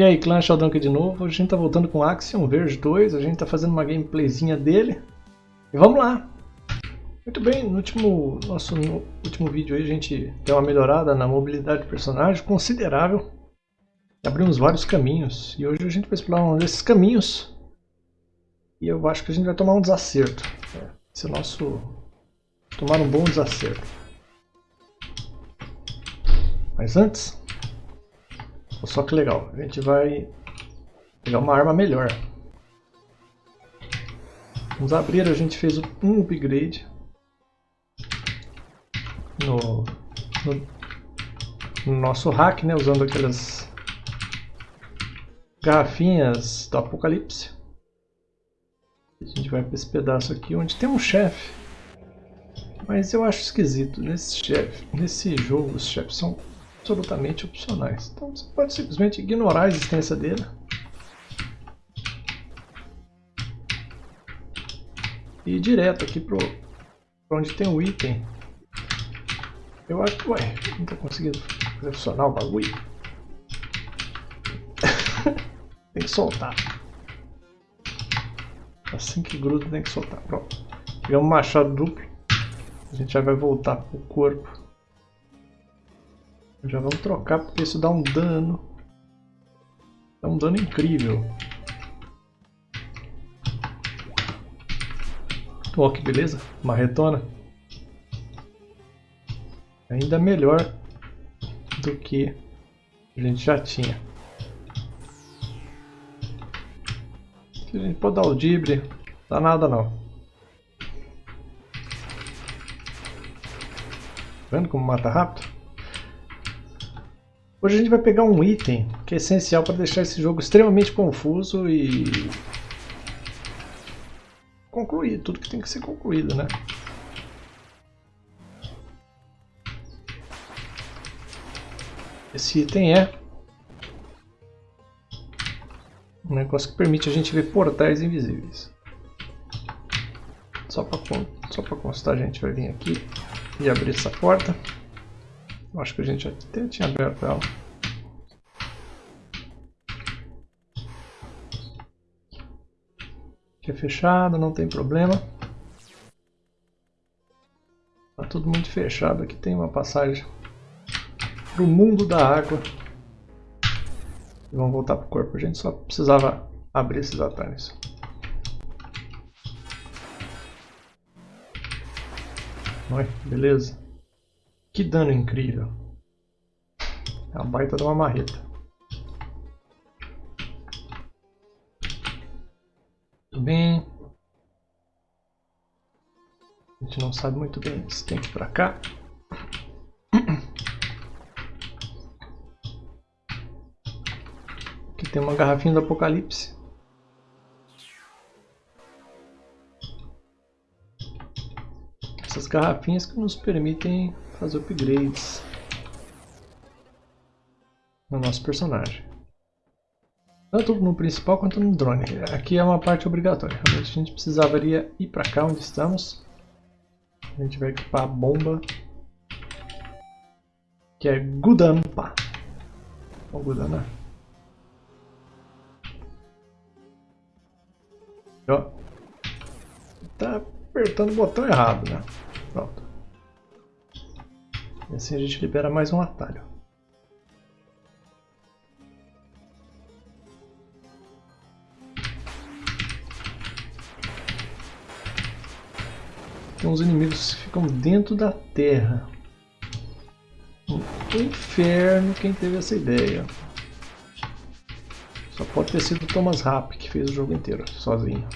E aí, clã Sheldon aqui de novo. A gente tá voltando com Axiom Verge 2. A gente tá fazendo uma gameplayzinha dele. E vamos lá! Muito bem, no último, nosso no último vídeo aí a gente deu uma melhorada na mobilidade do personagem considerável. Abrimos vários caminhos. E hoje a gente vai explorar um desses caminhos. E eu acho que a gente vai tomar um desacerto. Esse é o nosso... Tomar um bom desacerto. Mas antes, só que legal, a gente vai pegar uma arma melhor. Vamos abrir, a gente fez um upgrade no, no, no nosso hack, né, usando aquelas garrafinhas do apocalipse. A gente vai para esse pedaço aqui onde tem um chefe. Mas eu acho esquisito nesse chefe, nesse jogo os chefes são absolutamente opcionais. Então você pode simplesmente ignorar a existência dele. E ir direto aqui para onde tem o item. Eu acho que, ué, não estou conseguindo funcionar o bagulho. tem que soltar. Assim que gruda tem que soltar. Pronto. Pegamos um machado duplo. A gente já vai voltar pro corpo. Já vamos trocar porque isso dá um dano. Dá um dano incrível. Ó, que beleza. Marretona. Ainda melhor do que a gente já tinha. A gente pode dar o dibre. Dá nada não. Tá vendo como mata rápido? Hoje a gente vai pegar um item que é essencial para deixar esse jogo extremamente confuso e concluir tudo que tem que ser concluído, né? Esse item é um negócio que permite a gente ver portais invisíveis. Só para constar, a gente vai vir aqui e abrir essa porta. Acho que a gente até tinha aberto ela. Aqui é fechado, não tem problema. Tá tudo muito fechado. Aqui tem uma passagem para o mundo da água. E vamos voltar para o corpo. A gente só precisava abrir esses atalhos. Oi, beleza. Que dano incrível. É uma baita de uma marreta. Tudo bem. A gente não sabe muito bem se tem que ir pra cá. Aqui tem uma garrafinha do apocalipse. Essas garrafinhas que nos permitem fazer upgrades no nosso personagem. Tanto no principal quanto no drone. Aqui é uma parte obrigatória. A gente precisaria ir para cá onde estamos. A gente vai equipar a bomba. Que é Gudampa. Ou Gudana. Ó. Tá apertando o botão errado, né? Pronto. E assim a gente libera mais um atalho. Tem uns inimigos que ficam dentro da terra. Um inferno quem teve essa ideia. Só pode ter sido o Thomas Rapp que fez o jogo inteiro, sozinho.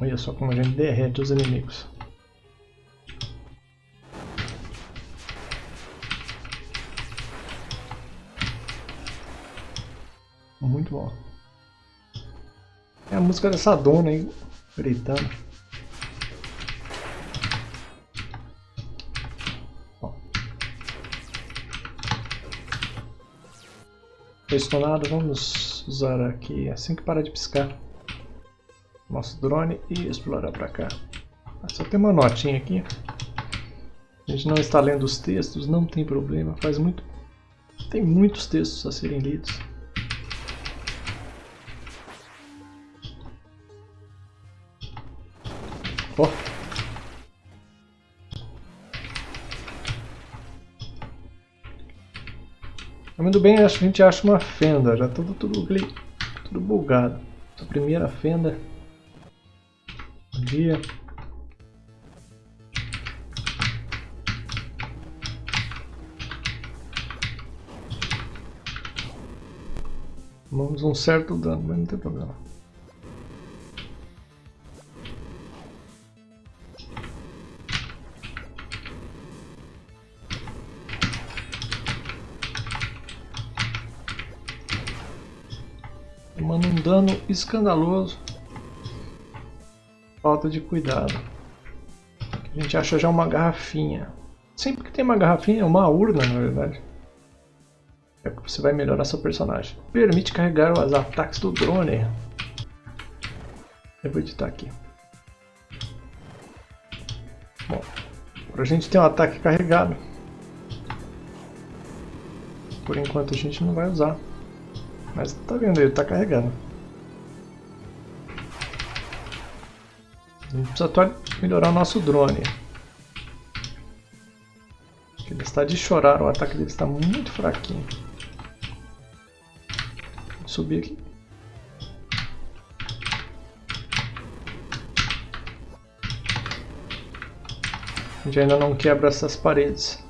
Olha só como a gente derrete os inimigos. Muito bom. É a música dessa dona aí, gritando. Estonado, vamos usar aqui assim que parar de piscar nosso drone e explorar para cá. Só tem uma notinha aqui. A gente não está lendo os textos, não tem problema, faz muito Tem muitos textos a serem lidos. Muito bem, a gente acha uma fenda, já tudo, tudo, tudo bugado. A primeira fenda. Bom dia. Tomamos um certo dano, mas não tem problema. Dano escandaloso. Falta de cuidado. A gente acha já uma garrafinha. Sempre que tem uma garrafinha, é uma urna na verdade. É que você vai melhorar seu personagem. Permite carregar os ataques do drone. Eu vou editar aqui. Bom, agora a gente tem um ataque carregado. Por enquanto a gente não vai usar. Mas tá vendo, ele tá carregando. A gente precisa melhorar o nosso drone. Ele está de chorar, o ataque dele está muito fraquinho subir aqui. A gente ainda não quebra essas paredes.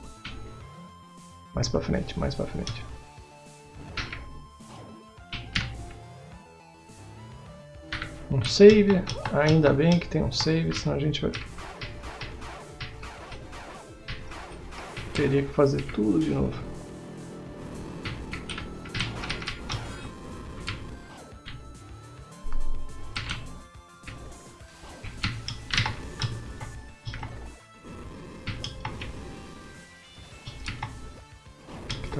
Mais pra frente, mais pra frente. Um save, ainda bem que tem um save, senão a gente vai... Teria que fazer tudo de novo.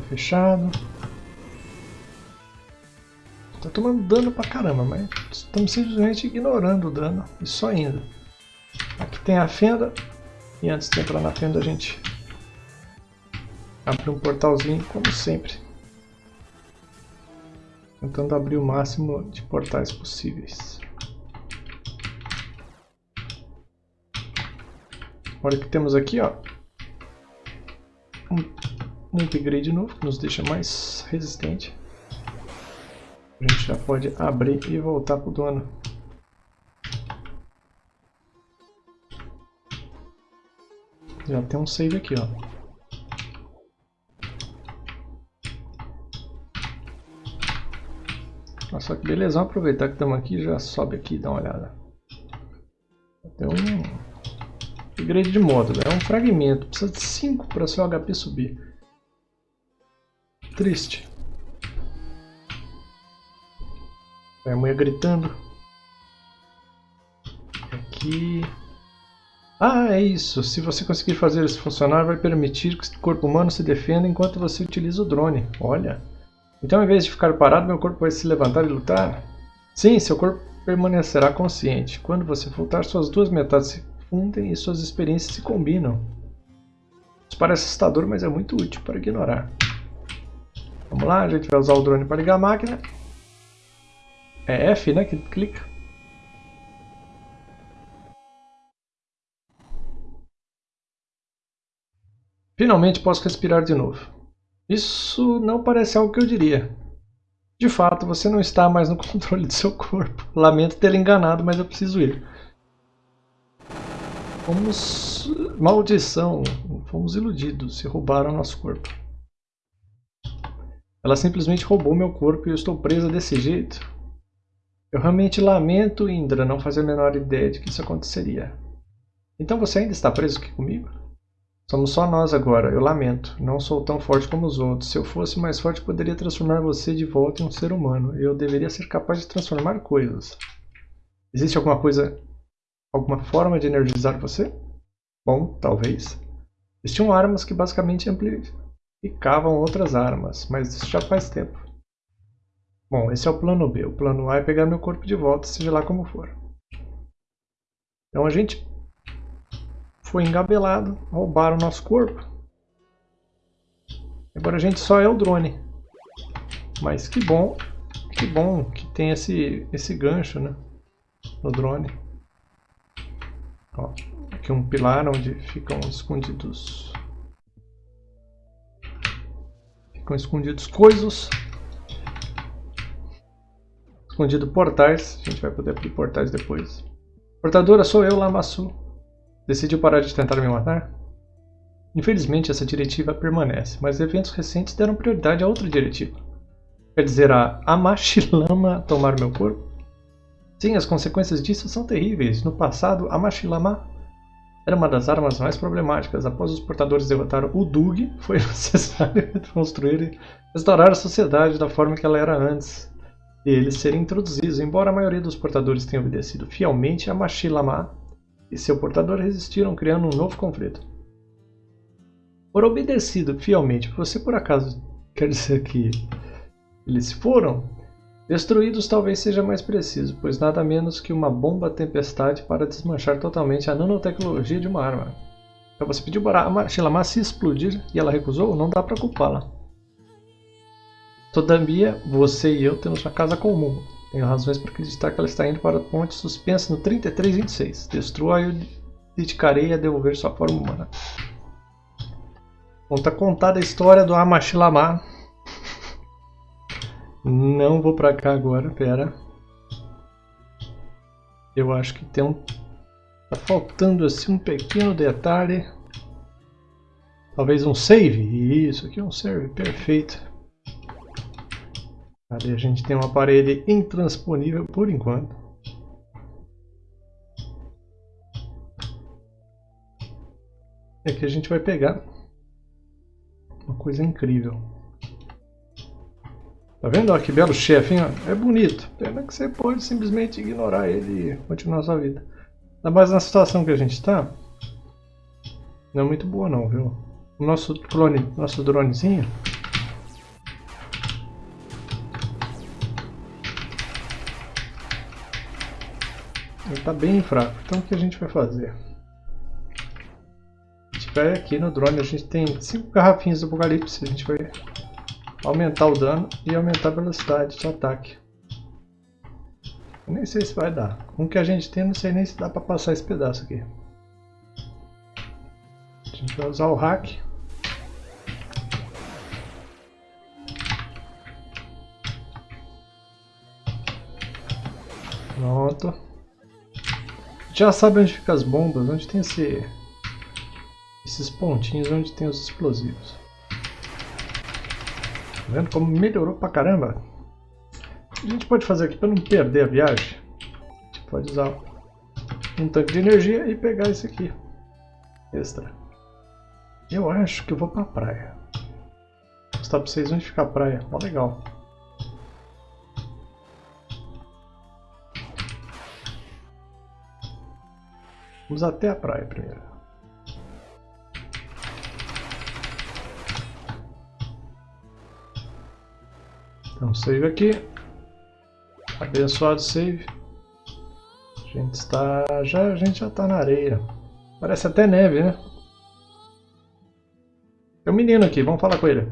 fechado. Tá tomando dano pra caramba, mas estamos simplesmente ignorando o dano e só indo. Aqui tem a fenda, e antes de entrar na fenda a gente abre um portalzinho, como sempre. Tentando abrir o máximo de portais possíveis. Olha o que temos aqui, ó. Um um upgrade novo que nos deixa mais resistente. A gente já pode abrir e voltar para o dono. Já tem um save aqui, ó. Olha só que beleza, vamos aproveitar que estamos aqui já sobe aqui e dá uma olhada. Tem um upgrade de módulo, é um fragmento, precisa de 5 para seu HP subir triste. A mulher gritando. Aqui. Ah, é isso. Se você conseguir fazer isso funcionar, vai permitir que o corpo humano se defenda enquanto você utiliza o drone. Olha. Então, em vez de ficar parado, meu corpo vai se levantar e lutar? Sim, seu corpo permanecerá consciente. Quando você voltar, suas duas metades se fundem e suas experiências se combinam. Isso parece assustador, mas é muito útil para ignorar. Vamos lá, a gente vai usar o drone para ligar a máquina. É F, né, que clica. Finalmente posso respirar de novo. Isso não parece algo que eu diria. De fato, você não está mais no controle do seu corpo. Lamento ter enganado, mas eu preciso ir. Fomos... Maldição. Fomos iludidos e roubaram nosso corpo. Ela simplesmente roubou meu corpo e eu estou presa desse jeito. Eu realmente lamento, Indra, não fazer a menor ideia de que isso aconteceria. Então você ainda está preso aqui comigo? Somos só nós agora, eu lamento. Não sou tão forte como os outros. Se eu fosse mais forte, poderia transformar você de volta em um ser humano. Eu deveria ser capaz de transformar coisas. Existe alguma coisa, alguma forma de energizar você? Bom, talvez. Existiam armas que basicamente amplificam e cavam outras armas, mas isso já faz tempo. Bom, esse é o plano B. O plano A é pegar meu corpo de volta, seja lá como for. Então a gente foi engabelado, roubaram o nosso corpo. Agora a gente só é o drone. Mas que bom, que bom que tem esse, esse gancho, né? No drone. Ó, aqui um pilar onde ficam escondidos... Ficam escondidos coisas. Escondido portais. A gente vai poder abrir portais depois. Portadora sou eu, Lamassu. Decidiu parar de tentar me matar? Infelizmente, essa diretiva permanece, mas eventos recentes deram prioridade a outra diretiva. Quer dizer, a Amashilama tomar meu corpo? Sim, as consequências disso são terríveis. No passado, Amashilama era uma das armas mais problemáticas. Após os portadores derrotar o Dug, foi necessário reconstruir e restaurar a sociedade da forma que ela era antes de eles serem introduzidos. Embora a maioria dos portadores tenha obedecido fielmente, Amashilama e seu portador resistiram, criando um novo conflito. Por obedecido fielmente, você por acaso quer dizer que eles foram? Destruídos talvez seja mais preciso, pois nada menos que uma bomba tempestade para desmanchar totalmente a nanotecnologia de uma arma. Então você pediu para a Shilama se explodir e ela recusou? Não dá para culpá-la. Todavia, você e eu temos uma casa comum. Tenho razões para acreditar que ela está indo para a ponte suspensa no 3326. Destrua e eu dedicarei a devolver sua forma humana. Conta contada a história do Amashilama. Não vou pra cá agora, pera. Eu acho que tem um... Tá faltando assim um pequeno detalhe. Talvez um save. Isso, aqui é um save, perfeito. Ali a gente tem uma parede intransponível por enquanto. E aqui a gente vai pegar uma coisa incrível. Tá vendo? Olha que belo chefe, hein? É bonito. Pena que você pode simplesmente ignorar ele e continuar sua vida. Mas na situação que a gente está, não é muito boa não, viu? O nosso clone, nosso dronezinho, está bem fraco. Então o que a gente vai fazer? vai aqui no drone, a gente tem 5 garrafinhas do Apocalipse, a gente vai aumentar o dano e aumentar a velocidade de ataque. Eu nem sei se vai dar. Com o que a gente tem, não sei nem se dá para passar esse pedaço aqui. A gente vai usar o hack. Pronto. Já sabe onde ficam as bombas, onde tem esse esses pontinhos onde tem os explosivos. Tá vendo como melhorou pra caramba? A gente pode fazer aqui para não perder a viagem? A gente pode usar um tanque de energia e pegar esse aqui. Extra. Eu acho que eu vou pra praia. Vou mostrar pra vocês onde fica a praia. Ó, legal. Vamos até a praia primeiro. Então, save aqui. Abençoado save. A gente está... Já, a gente já está na areia. Parece até neve, né? Tem um menino aqui, vamos falar com ele.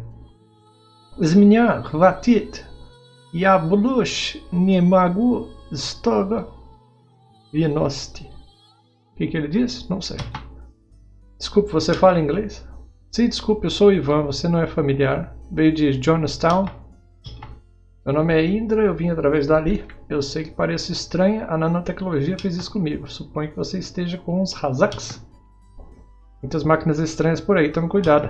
Zminia Vatit Yablush Nimagu Stoga Vinosti. O que, que ele diz? Não sei. Desculpe, você fala inglês? Sim, desculpe, eu sou o Ivan, você não é familiar. Veio de Jonestown. Meu nome é Indra, eu vim através dali. Eu sei que parece estranha, a nanotecnologia fez isso comigo. Suponho que você esteja com uns Razaks. Muitas máquinas estranhas por aí, tome cuidado.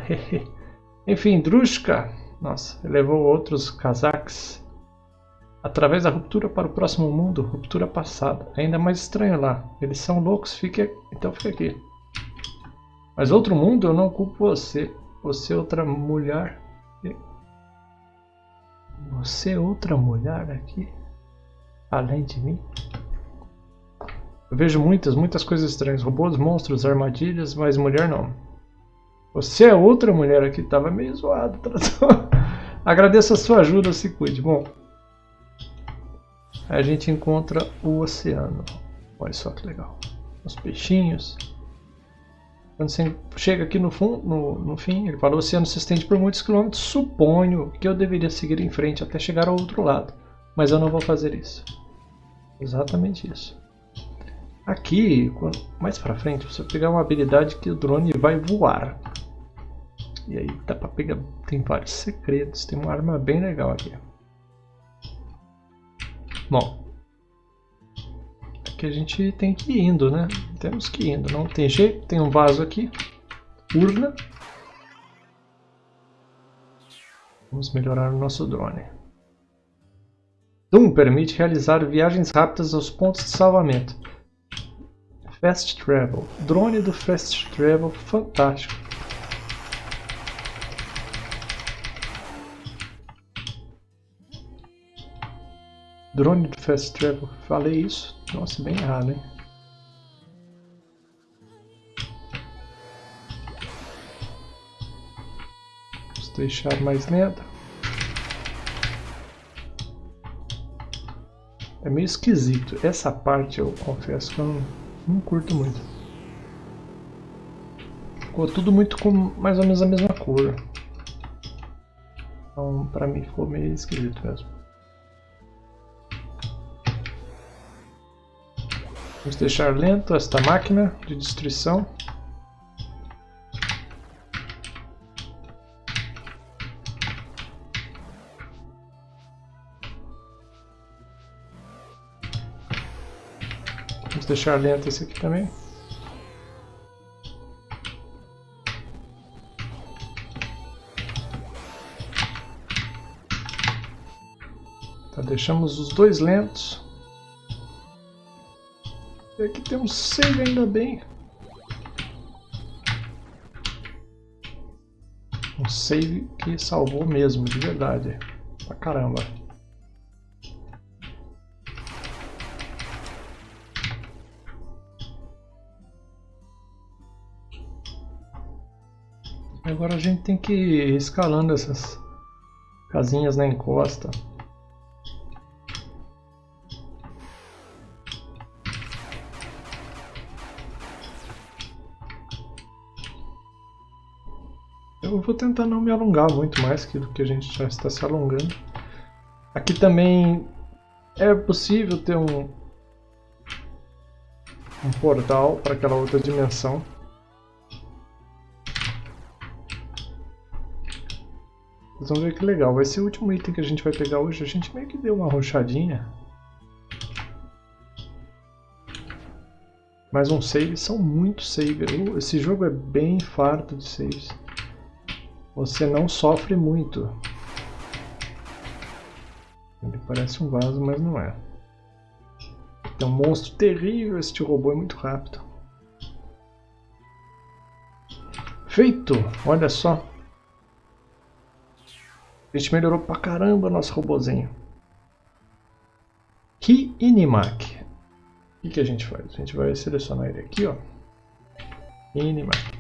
Enfim, Drushka. Nossa, levou outros Kazaks. Através da ruptura para o próximo mundo, ruptura passada. Ainda mais estranho lá. Eles são loucos, fique... então fica aqui. Mas outro mundo, eu não culpo você. Você é outra mulher. Você é outra mulher aqui? Além de mim? Eu vejo muitas, muitas coisas estranhas. Robôs, monstros, armadilhas, mas mulher não. Você é outra mulher aqui. Tava meio zoado. Agradeço a sua ajuda, se cuide. Bom, a gente encontra o oceano. Olha só que legal. Os peixinhos. Quando você chega aqui no, fundo, no, no fim, ele fala, o oceano se estende por muitos quilômetros, suponho que eu deveria seguir em frente até chegar ao outro lado. Mas eu não vou fazer isso. Exatamente isso. Aqui, mais pra frente, você pegar uma habilidade que o drone vai voar. E aí dá pra pegar, tem vários segredos, tem uma arma bem legal aqui. Bom, aqui a gente tem que ir indo, né? Temos que ir indo, não tem jeito, tem um vaso aqui, urna. Vamos melhorar o nosso drone. Doom permite realizar viagens rápidas aos pontos de salvamento. Fast Travel. Drone do Fast Travel, fantástico. Drone do Fast Travel. Falei isso? Nossa, bem errado, hein? Vamos deixar mais lenta. É meio esquisito. Essa parte eu confesso que eu não, não curto muito. Ficou tudo muito com mais ou menos a mesma cor. Então pra mim ficou meio esquisito mesmo. Vamos deixar lento esta máquina de destruição. Vamos deixar lento esse aqui também. Tá, deixamos os dois lentos. E aqui tem um save ainda bem. Um save que salvou mesmo, de verdade. Pra caramba. Agora a gente tem que ir escalando essas casinhas na encosta. Vou tentar não me alongar muito mais do que a gente já está se alongando. Aqui também é possível ter um, um portal para aquela outra dimensão. Vocês vão ver que legal. Vai ser o último item que a gente vai pegar hoje. A gente meio que deu uma rochadinha. Mais um save. São muitos saves. Esse jogo é bem farto de saves. Você não sofre muito. Ele parece um vaso, mas não é. É um monstro terrível. Este robô é muito rápido. Feito! Olha só. A gente melhorou pra caramba nosso robozinho. Key Inimac. O que, que a gente faz? A gente vai selecionar ele aqui, ó. Inimac.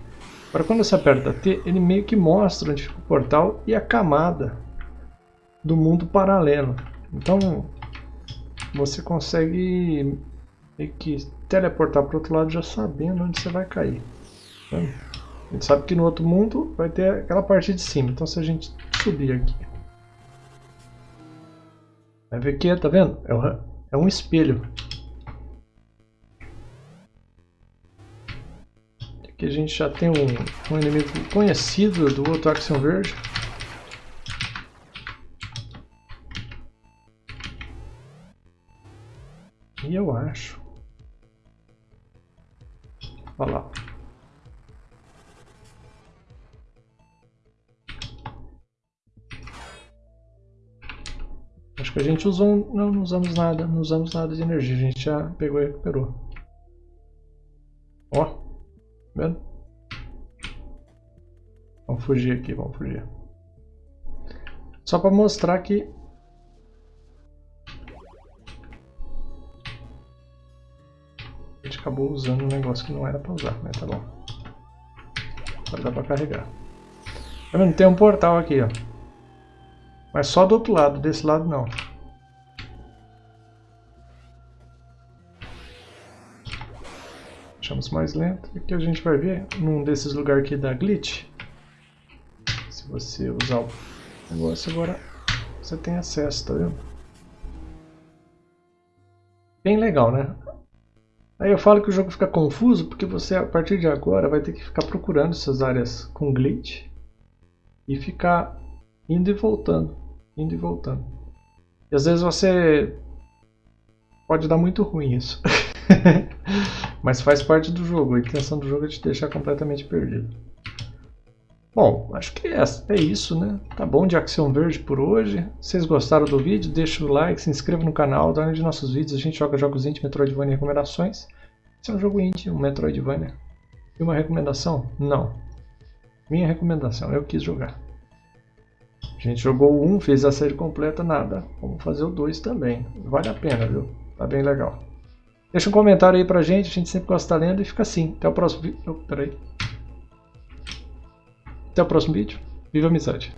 Agora quando você aperta T, ele meio que mostra onde fica o portal e a camada do mundo paralelo. Então você consegue meio que teleportar para o outro lado já sabendo onde você vai cair. Tá? A gente sabe que no outro mundo vai ter aquela parte de cima. Então se a gente subir aqui. Vai ver que, tá vendo? É um espelho. Aqui a gente já tem um, um inimigo conhecido do outro Action Verde. E eu acho. Olha lá. Acho que a gente usou... Não, não usamos nada. Não usamos nada de energia. A gente já pegou e recuperou. Vendo? Vamos fugir aqui, vamos fugir. Só para mostrar que... A gente acabou usando um negócio que não era para usar, mas tá bom. Agora dá para carregar. Tá vendo? Tem um portal aqui, ó. Mas só do outro lado, desse lado não. Deixamos mais lento. Aqui a gente vai ver, num desses lugares aqui da glitch, se você usar o negócio agora, você tem acesso, tá vendo? Bem legal, né? Aí eu falo que o jogo fica confuso porque você a partir de agora vai ter que ficar procurando essas áreas com glitch e ficar indo e voltando, indo e voltando. E às vezes você pode dar muito ruim isso. Mas faz parte do jogo, a intenção do jogo é te deixar completamente perdido. Bom, acho que é, é isso, né? Tá bom de Action Verde por hoje. Se vocês gostaram do vídeo, deixa o like, se inscreva no canal, dá de nossos vídeos. A gente joga jogos indie, Metroidvania e recomendações. Esse é um jogo indie, um Metroidvania. E uma recomendação? Não. Minha recomendação, eu quis jogar. A gente jogou o 1, fez a série completa, nada. Vamos fazer o 2 também. Vale a pena, viu? Tá bem legal. Deixa um comentário aí pra gente, a gente sempre gosta de estar lendo e fica assim. Até o próximo vídeo. Oh, peraí. Até o próximo vídeo. Viva a amizade!